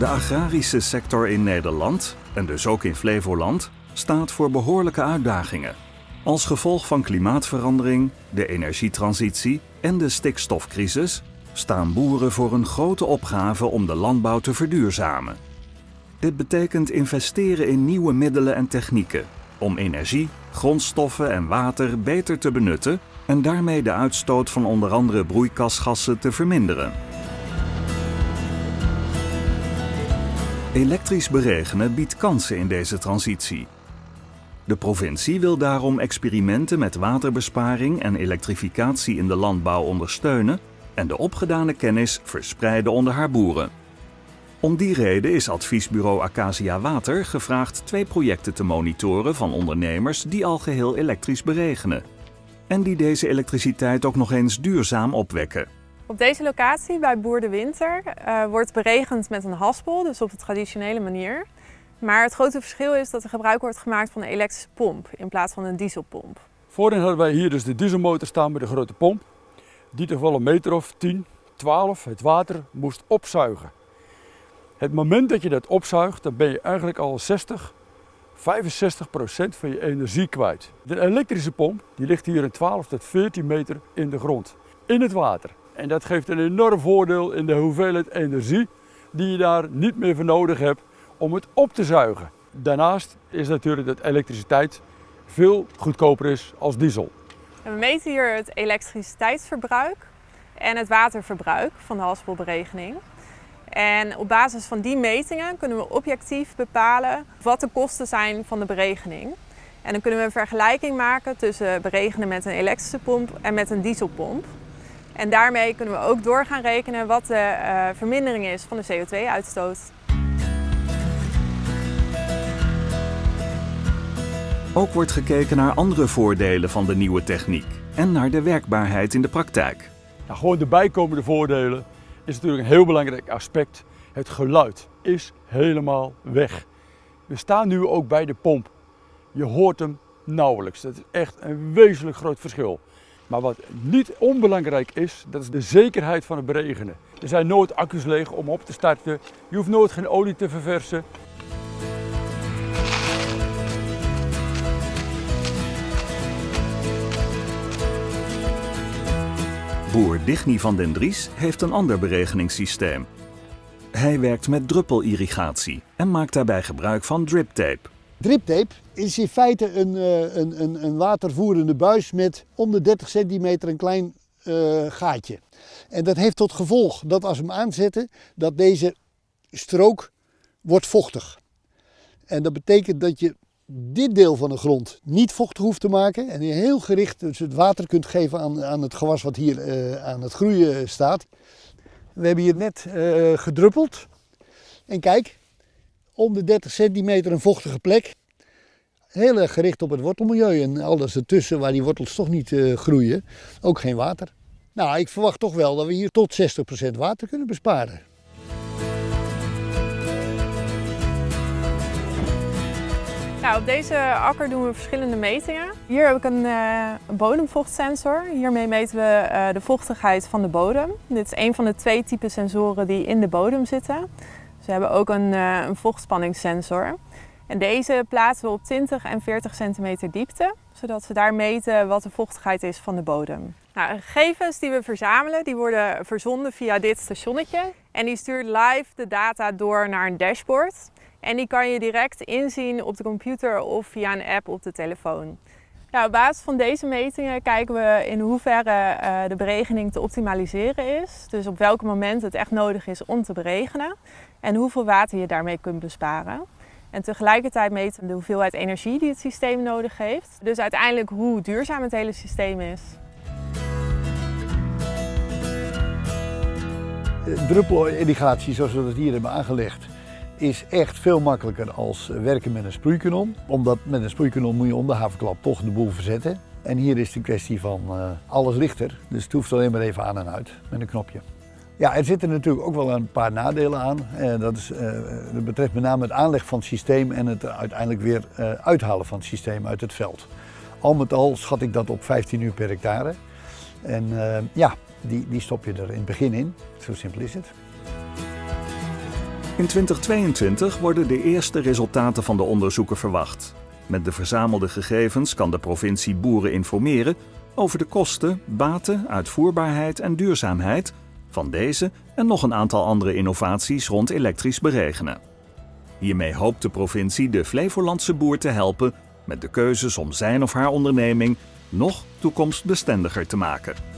De agrarische sector in Nederland, en dus ook in Flevoland, staat voor behoorlijke uitdagingen. Als gevolg van klimaatverandering, de energietransitie en de stikstofcrisis staan boeren voor een grote opgave om de landbouw te verduurzamen. Dit betekent investeren in nieuwe middelen en technieken om energie, grondstoffen en water beter te benutten en daarmee de uitstoot van onder andere broeikasgassen te verminderen. Elektrisch beregenen biedt kansen in deze transitie. De provincie wil daarom experimenten met waterbesparing en elektrificatie in de landbouw ondersteunen en de opgedane kennis verspreiden onder haar boeren. Om die reden is adviesbureau Acacia Water gevraagd twee projecten te monitoren van ondernemers die al geheel elektrisch beregenen. En die deze elektriciteit ook nog eens duurzaam opwekken. Op deze locatie bij Boer de Winter uh, wordt beregend met een haspel, dus op de traditionele manier. Maar het grote verschil is dat er gebruik wordt gemaakt van een elektrische pomp in plaats van een dieselpomp. Voorheen hadden wij hier dus de dieselmotor staan met de grote pomp. Die toch wel een meter of 10, 12 het water moest opzuigen. Het moment dat je dat opzuigt, dan ben je eigenlijk al 60, 65 procent van je energie kwijt. De elektrische pomp die ligt hier een 12 tot 14 meter in de grond, in het water. En dat geeft een enorm voordeel in de hoeveelheid energie die je daar niet meer voor nodig hebt om het op te zuigen. Daarnaast is natuurlijk dat elektriciteit veel goedkoper is als diesel. we meten hier het elektriciteitsverbruik en het waterverbruik van de haspelberegening. En op basis van die metingen kunnen we objectief bepalen wat de kosten zijn van de beregening. En dan kunnen we een vergelijking maken tussen beregenen met een elektrische pomp en met een dieselpomp. En daarmee kunnen we ook door gaan rekenen wat de uh, vermindering is van de CO2-uitstoot. Ook wordt gekeken naar andere voordelen van de nieuwe techniek en naar de werkbaarheid in de praktijk. Nou, gewoon de bijkomende voordelen is natuurlijk een heel belangrijk aspect. Het geluid is helemaal weg. We staan nu ook bij de pomp. Je hoort hem nauwelijks. Dat is echt een wezenlijk groot verschil. Maar wat niet onbelangrijk is, dat is de zekerheid van het beregenen. Er zijn nooit accu's leeg om op te starten. Je hoeft nooit geen olie te verversen. Boer Digny van den Dries heeft een ander beregeningssysteem. Hij werkt met druppelirrigatie en maakt daarbij gebruik van driptape. Driptape is in feite een, een, een, een watervoerende buis met om de 30 centimeter een klein uh, gaatje. En dat heeft tot gevolg dat als we hem aanzetten, dat deze strook wordt vochtig. En dat betekent dat je dit deel van de grond niet vochtig hoeft te maken en je heel gericht dus het water kunt geven aan, aan het gewas wat hier uh, aan het groeien staat. We hebben hier net gedruppeld en kijk, om de 30 centimeter een vochtige plek. Heel erg gericht op het wortelmilieu en alles ertussen waar die wortels toch niet uh, groeien. Ook geen water. Nou, ik verwacht toch wel dat we hier tot 60% water kunnen besparen. Nou, op deze akker doen we verschillende metingen. Hier heb ik een, een bodemvochtsensor. Hiermee meten we uh, de vochtigheid van de bodem. Dit is een van de twee typen sensoren die in de bodem zitten. We hebben ook een, uh, een vochtspanningssensor. En deze plaatsen we op 20 en 40 centimeter diepte, zodat we daar meten wat de vochtigheid is van de bodem. Nou, de gegevens die we verzamelen, die worden verzonden via dit stationnetje. En die stuurt live de data door naar een dashboard. En die kan je direct inzien op de computer of via een app op de telefoon. Ja, op basis van deze metingen kijken we in hoeverre uh, de beregening te optimaliseren is. Dus op welk moment het echt nodig is om te beregenen. En hoeveel water je daarmee kunt besparen. En tegelijkertijd meten we de hoeveelheid energie die het systeem nodig heeft. Dus uiteindelijk hoe duurzaam het hele systeem is. Druppelirrigatie zoals we dat hier hebben aangelegd is echt veel makkelijker als werken met een sproeikanon. Omdat met een sproeikanon moet je om de havenklap toch de boel verzetten. En hier is het een kwestie van uh, alles lichter, dus het hoeft alleen maar even aan en uit met een knopje. Ja, er zitten natuurlijk ook wel een paar nadelen aan. Uh, dat, is, betreft met name het aanleg van het systeem en het uiteindelijk weer uithalen van het systeem uit het veld. Al met al schat ik dat op 15 uur per hectare. En ja, die, die stop je er in het begin in. Zo simpel is het. In 2022 worden de eerste resultaten van de onderzoeken verwacht. Met de verzamelde gegevens kan de provincie boeren informeren over de kosten, baten, uitvoerbaarheid en duurzaamheid van deze en nog een aantal andere innovaties rond elektrisch beregenen. Hiermee hoopt de provincie de Flevolandse boer te helpen met de keuzes om zijn of haar onderneming nog toekomstbestendiger te maken.